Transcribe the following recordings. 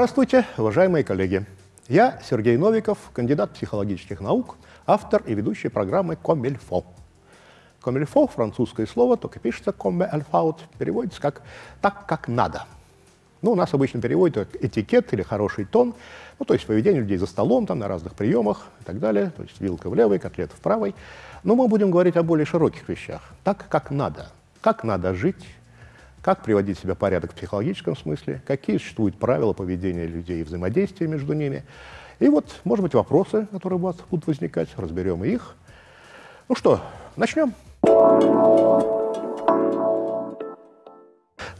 Здравствуйте, уважаемые коллеги! Я Сергей Новиков, кандидат психологических наук, автор и ведущий программы «Комильфо». «Комильфо» — французское слово, только пишется «comme il переводится как «так, как надо». Ну, у нас обычно переводят как этикет или хороший тон, ну, то есть поведение людей за столом, там, на разных приемах и так далее, то есть вилка в левой, котлета в правой. Но мы будем говорить о более широких вещах, так, как надо, как надо жить, как приводить себя в порядок в психологическом смысле, какие существуют правила поведения людей и взаимодействия между ними. И вот, может быть, вопросы, которые у вас будут возникать, разберем их. Ну что, начнем.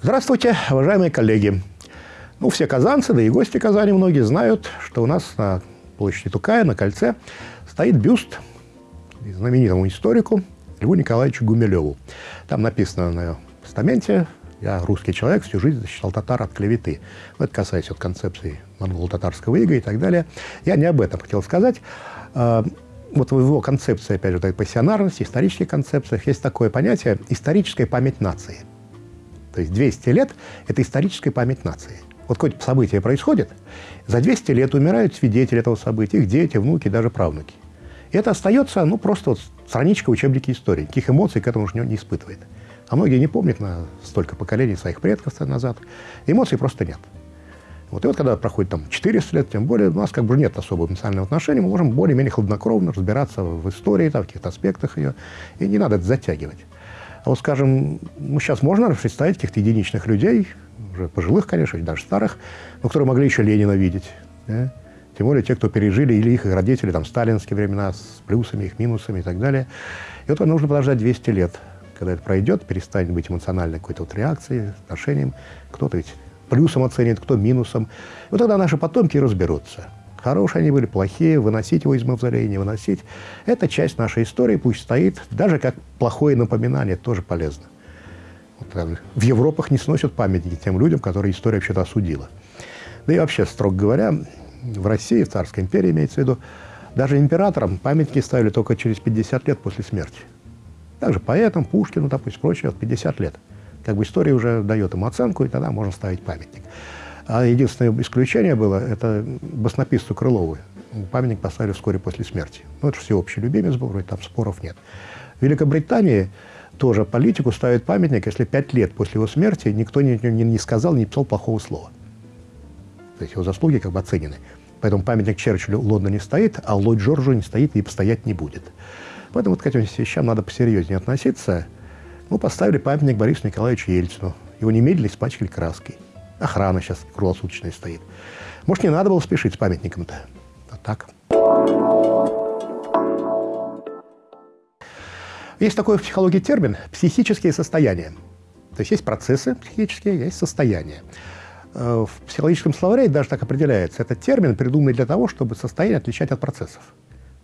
Здравствуйте, уважаемые коллеги. Ну, все казанцы, да и гости Казани многие знают, что у нас на площади Тукая, на кольце, стоит бюст знаменитому историку Льву Николаевичу Гумилеву. Там написано на постаменте я русский человек, всю жизнь защищал татар от клеветы. Ну, это касается вот концепции монголо-татарского ига и так далее. Я не об этом хотел сказать. А, вот в его концепции, опять же, этой пассионарности, исторических концепциях есть такое понятие «историческая память нации». То есть 200 лет – это историческая память нации. Вот какое-то событие происходит, за 200 лет умирают свидетели этого события, их дети, внуки, даже правнуки. И это остается, ну, просто вот страничка учебники истории. Никаких эмоций к этому уже не испытывает. А многие не помнят на столько поколений своих предков назад. Эмоций просто нет. Вот, и вот когда проходит там 400 лет, тем более у нас как бы нет особого эмоционального отношения, мы можем более-менее хладнокровно разбираться в истории, там, в каких-то аспектах ее, и не надо это затягивать. А вот, скажем, ну, сейчас можно представить каких-то единичных людей, уже пожилых, конечно, даже старых, но которые могли еще Ленина видеть. Да? Тем более те, кто пережили, или их родители, там, сталинские времена, с плюсами, их минусами и так далее. И вот нужно подождать 200 лет когда это пройдет, перестанет быть эмоциональной какой-то вот реакцией, отношением. Кто-то ведь плюсом оценит, кто минусом. Вот тогда наши потомки разберутся. Хорошие они были, плохие, выносить его из мавзолея, не выносить. Это часть нашей истории, пусть стоит, даже как плохое напоминание, тоже полезно. Вот, в Европах не сносят памятники тем людям, которые история вообще-то осудила. Да и вообще, строго говоря, в России, в Царской империи имеется в виду, даже императорам памятники ставили только через 50 лет после смерти. Также поэтам, Пушкину, допустим, прочее, 50 лет. Как бы история уже дает ему оценку, и тогда можно ставить памятник. А единственное исключение было, это баснописцу Крылову. Памятник поставили вскоре после смерти. Ну, это всеобщий любимец был, вроде там споров нет. В Великобритании тоже политику ставят памятник, если пять лет после его смерти никто не, не, не сказал, не писал плохого слова. То есть его заслуги как бы оценены. Поэтому памятник Черчиллю в Лондоне стоит, а Ллойд Джорджу не стоит и постоять не будет. Поэтому вот к этим вещам надо посерьезнее относиться. Мы поставили памятник Борису Николаевичу Ельцину. Его немедленно испачкали краской. Охрана сейчас круглосуточная стоит. Может, не надо было спешить с памятником-то? А так. Есть такой в психологии термин «психические состояния». То есть есть процессы психические, есть состояния. Э, в психологическом словаре даже так определяется. Этот термин придуманный для того, чтобы состояние отличать от процессов.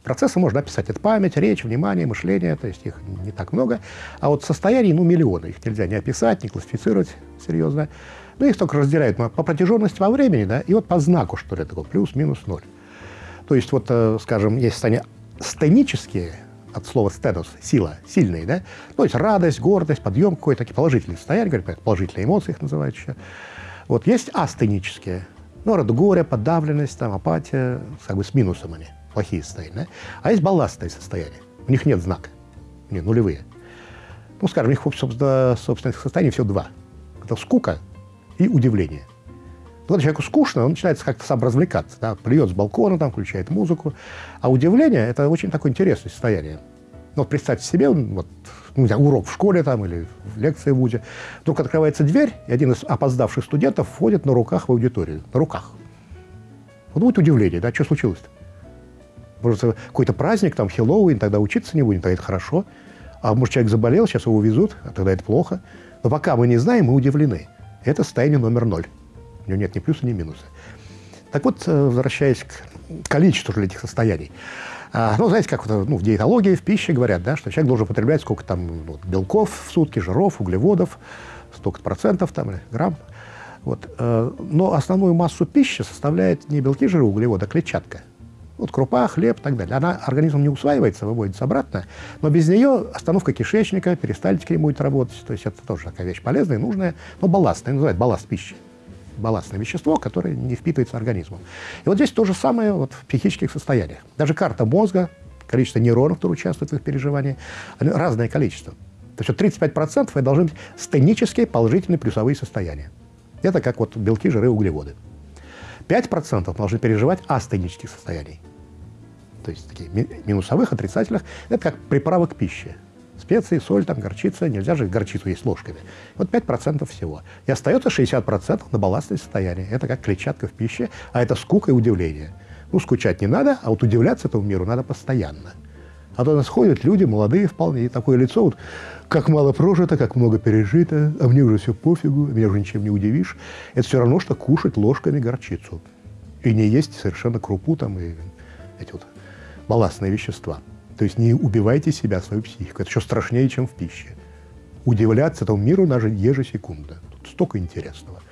Процессы можно описать. Это память, речь, внимание, мышление, то есть их не так много. А вот состояний, ну, миллионы. Их нельзя не описать, не классифицировать серьезно. Ну, их только разделяют по протяженности во времени, да, и вот по знаку, что ли, такое, плюс, минус, ноль. То есть вот, э, скажем, есть состояния стенические, от слова стенус, сила, сильные, да, то есть радость, гордость, подъем какой-то, такие положительные состояния, говорят, положительные эмоции их называют еще. Вот есть астенические, ну, горе, подавленность, там, апатия, как бы с минусом они плохие состояния. Да? А есть балластные состояния. У них нет знака. Не, нулевые. Ну, скажем, у них, собственно, собственных состояний всего два. Это скука и удивление. Когда человеку скучно, он начинает как-то сам развлекаться. Да? Плюет с балкона, там, включает музыку. А удивление – это очень такое интересное состояние. Ну, вот представьте себе, вот, ну, не знаю, урок в школе там или в лекции в ВУЗе. Вдруг открывается дверь, и один из опоздавших студентов входит на руках в аудиторию. На руках. Вот будет удивление, да, что случилось-то? Может, какой-то праздник, там, Хэллоуин, тогда учиться не будем, тогда это хорошо. А может, человек заболел, сейчас его везут, а тогда это плохо. Но пока мы не знаем, мы удивлены. Это состояние номер ноль. У него нет ни плюса, ни минуса. Так вот, э, возвращаясь к количеству этих состояний. А, ну, знаете, как ну, в диетологии, в пище говорят, да, что человек должен употреблять сколько там вот, белков в сутки, жиров, углеводов, столько процентов там, грамм. Вот. Э, но основную массу пищи составляет не белки, жиры, углеводы, а клетчатка. Вот крупа, хлеб и так далее. Она организмом не усваивается, выводится обратно, но без нее остановка кишечника, перистальтика не будет работать. То есть это тоже такая вещь полезная, нужная, но балластная, называют балласт пищи. балластное вещество, которое не впитывается организмом. И вот здесь то же самое вот в психических состояниях. Даже карта мозга, количество нейронов, которые участвуют в их переживании, разное количество. То есть вот 35% это должны быть стенические положительные плюсовые состояния. Это как вот белки, жиры, углеводы. 5% должны переживать астенических состояний. То есть такие минусовых, отрицательных. Это как приправа к пище. Специи, соль, там, горчица. Нельзя же горчицу есть ложками. Вот 5% всего. И остается 60% на балластное состояние. Это как клетчатка в пище, а это скука и удивление. Ну, скучать не надо, а вот удивляться этому миру надо постоянно. А то нас ходят люди, молодые вполне, и такое лицо, вот, как мало прожито, как много пережито, а мне уже все пофигу, меня уже ничем не удивишь. Это все равно, что кушать ложками горчицу. И не есть совершенно крупу там и эти вот балластные вещества. То есть не убивайте себя, свою психику. Это еще страшнее, чем в пище. Удивляться этому миру даже ежесекундно. Тут столько интересного.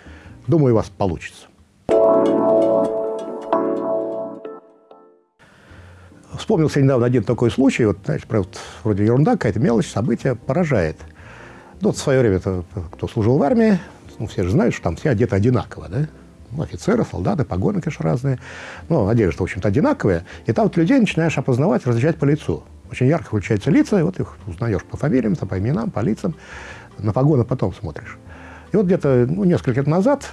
Думаю, у вас получится. Вспомнился недавно один такой случай, вот, знаешь, вот, вроде ерунда, какая-то мелочь, событие поражает. Ну, вот в свое время, -то, кто служил в армии, ну, все же знают, что там все одеты одинаково, да? Ну, офицеры, солдаты, погоны, конечно, разные. Но одежда, в общем-то, одинаковая. И там вот людей начинаешь опознавать, различать по лицу. Очень ярко включаются лица, и вот их узнаешь по фамилиям, по именам, по лицам. На погоны потом смотришь. И вот где-то ну, несколько лет назад,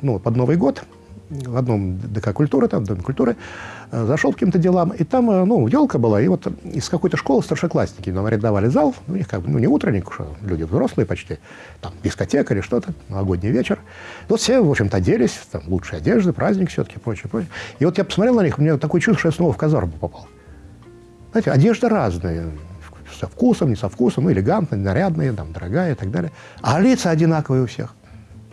ну, под Новый год, в одном ДК культуры, там, Доме культуры, э, зашел к каким-то делам, и там, э, ну, елка была, и вот из какой-то школы старшеклассники нам арендовали зал, у них как бы, ну, не утренник, что люди взрослые почти, там, дискотека или что-то, новогодний вечер. И вот все, в общем-то, оделись, там, лучшие одежды, праздник все-таки, прочее, прочее. И вот я посмотрел на них, у меня такое чувство, что я снова в казарму попал. Знаете, одежда разная, со вкусом, не со вкусом, ну, элегантная, нарядная, там, дорогая и так далее. А лица одинаковые у всех.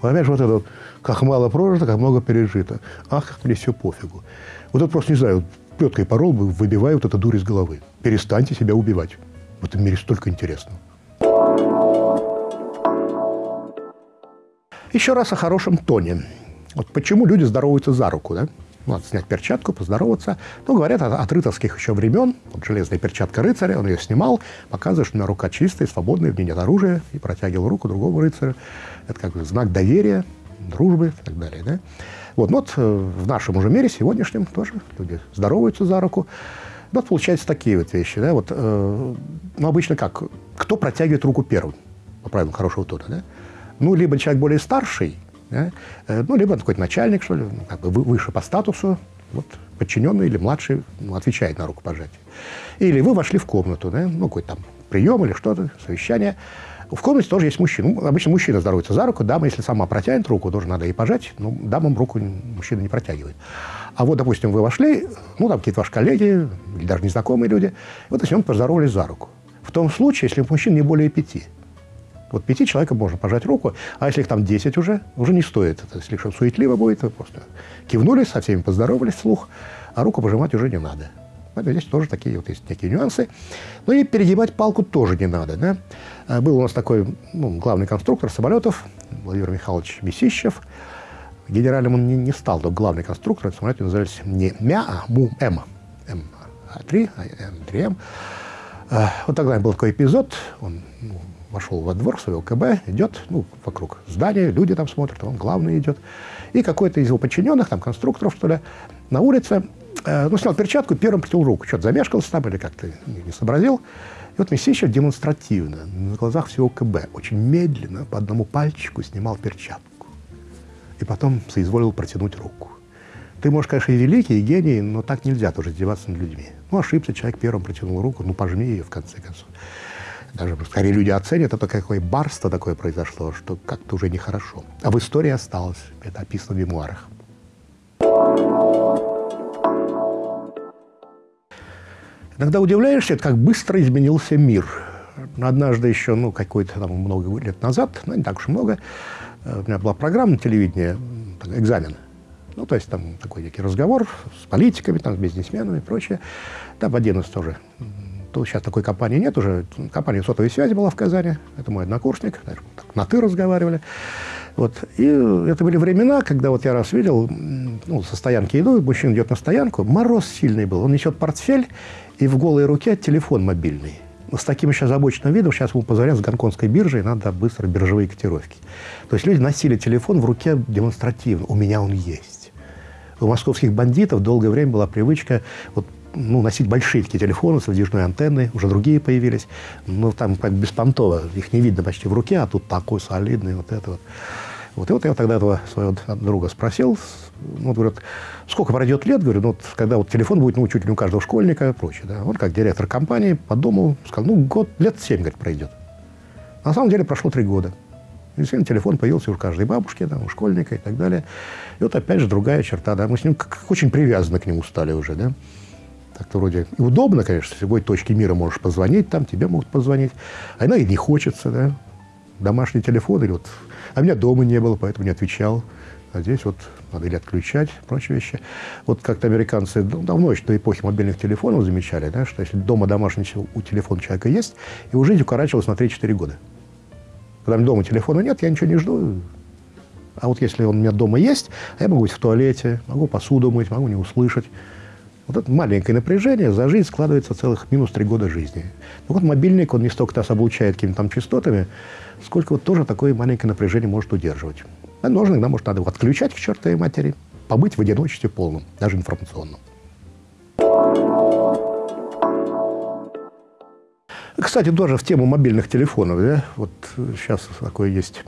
Понимаешь, вот это вот, как мало прожито, как много пережито. Ах, как мне все пофигу. Вот это просто, не знаю, плеткой порол бы выбиваю вот эту дурь из головы. Перестаньте себя убивать. В этом мире столько интересного. Еще раз о хорошем тоне. Вот почему люди здороваются за руку, да? Надо снять перчатку, поздороваться. Ну, говорят, от рыцарских еще времен. Вот железная перчатка рыцаря, он ее снимал, показывает, что у меня рука чистая, свободная, в ней нет оружия, и протягивал руку другому рыцарю. Это как бы знак доверия, дружбы и так далее. Да? Вот, ну вот э, в нашем уже мире, сегодняшнем, тоже люди здороваются за руку. Ну, вот получаются такие вот вещи. Да? Вот, э, ну, обычно как? Кто протягивает руку первым, по правилам хорошего тона? Да? Ну, либо человек более старший, да? Э, ну, либо какой-то начальник, что ли, ну, как бы выше по статусу, вот, подчиненный или младший ну, отвечает на рукопожатие. Или вы вошли в комнату, да? ну, какой-то там прием или что-то, совещание. В комнате тоже есть мужчина. Ну, обычно мужчина здоровается за руку, дама, если сама протянет руку, тоже надо ей пожать, но дамам руку мужчина не протягивает. А вот, допустим, вы вошли, ну, там какие-то ваши коллеги или даже незнакомые люди, вот если он поздоровались за руку. В том случае, если мужчин не более пяти – вот пяти человекам можно пожать руку, а если их там десять уже, уже не стоит. Это слишком суетливо будет. Вы просто кивнули, со всеми поздоровались вслух, а руку пожимать уже не надо. Поэтому здесь тоже такие вот есть некие нюансы. Ну и перегибать палку тоже не надо. Да? А, был у нас такой ну, главный конструктор самолетов Владимир Михайлович Месищев. Генеральным он не, не стал, но главный конструктор. Самолеты назывались не МЯ, а МУ-М. М3, М3М. Вот тогда был такой эпизод. Он ну, вошел во двор своего КБ, идет, ну, вокруг здания, люди там смотрят, он главный идет. И какой-то из его подчиненных, там, конструкторов, что ли, на улице, э, ну, снял перчатку, первым протянул руку. Что-то замешкался там или как-то не, сообразил. И вот Месищев демонстративно, на глазах всего КБ, очень медленно, по одному пальчику снимал перчатку. И потом соизволил протянуть руку. Ты, можешь, конечно, и великий, и гений, но так нельзя тоже издеваться над людьми. Ну, ошибся, человек первым протянул руку, ну, пожми ее, в конце концов даже скорее люди оценят, это какое барство такое произошло, что как-то уже нехорошо. А в истории осталось, это описано в мемуарах. Иногда удивляешься, как быстро изменился мир. Однажды еще, ну, какой-то там много лет назад, ну, не так уж много, э, у меня была программа на телевидении, экзамен. Ну, то есть там такой некий разговор с политиками, там, с бизнесменами и прочее. Там один из тоже то сейчас такой компании нет уже. Компания сотовой связи была в Казани. Это мой однокурсник. Так, на «ты» разговаривали. Вот. И это были времена, когда вот я раз видел, ну, со стоянки иду, мужчина идет на стоянку, мороз сильный был, он несет портфель, и в голой руке телефон мобильный. с таким еще озабоченным видом сейчас ему позволяют с гонконгской биржей, надо быстро биржевые котировки. То есть люди носили телефон в руке демонстративно. У меня он есть. У московских бандитов долгое время была привычка вот, ну, носить большие такие телефоны с выдвижной антенной, уже другие появились. Ну, там как беспонтово, их не видно почти в руке, а тут такой солидный, вот это вот. Вот, и вот я тогда этого своего друга спросил, ну, вот, говорят, сколько пройдет лет, говорю, ну, вот, когда вот телефон будет, ну, чуть ли не у каждого школьника и прочее, да. Он как директор компании подумал, сказал, ну, год, лет семь, говорит, пройдет. На самом деле прошло три года. И действительно, телефон появился у каждой бабушки, да, у школьника и так далее. И вот опять же другая черта, да, мы с ним как, очень привязаны к нему стали уже, да. Так-то вроде и удобно, конечно, с любой точки мира можешь позвонить, там тебе могут позвонить. А иногда и не хочется, да. Домашний телефон или вот а меня дома не было, поэтому не отвечал. А здесь вот надо или отключать, прочие вещи. Вот как-то американцы давно еще до эпохи мобильных телефонов замечали, да, что если дома домашний у телефона человека есть, его жизнь укорачивалась на 3-4 года. Когда дома телефона нет, я ничего не жду. А вот если он у меня дома есть, а я могу быть в туалете, могу посуду мыть, могу не услышать. Вот это маленькое напряжение за жизнь складывается целых минус три года жизни. Ну вот мобильник, он не столько нас облучает какими-то там частотами, сколько вот тоже такое маленькое напряжение может удерживать. А нужно, иногда, может, надо его отключать к чертовой матери, побыть в одиночестве полном, даже информационном. Кстати, тоже в тему мобильных телефонов, да, вот сейчас такое есть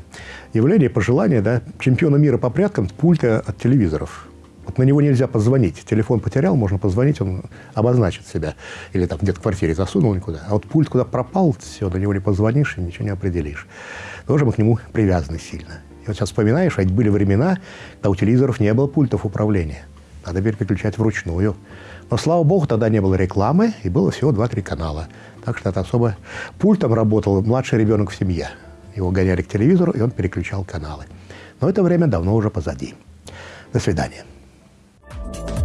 явление, пожелание, да, чемпиона мира по пряткам пульта от телевизоров. Вот на него нельзя позвонить. Телефон потерял, можно позвонить, он обозначит себя. Или там где-то в квартире засунул никуда. А вот пульт куда пропал, все, на него не позвонишь и ничего не определишь. Тоже мы к нему привязаны сильно. И вот сейчас вспоминаешь, а были времена, когда у телевизоров не было пультов управления. Надо переключать вручную. Но, слава богу, тогда не было рекламы, и было всего 2-3 канала. Так что это особо... Пультом работал младший ребенок в семье. Его гоняли к телевизору, и он переключал каналы. Но это время давно уже позади. До свидания. Bye.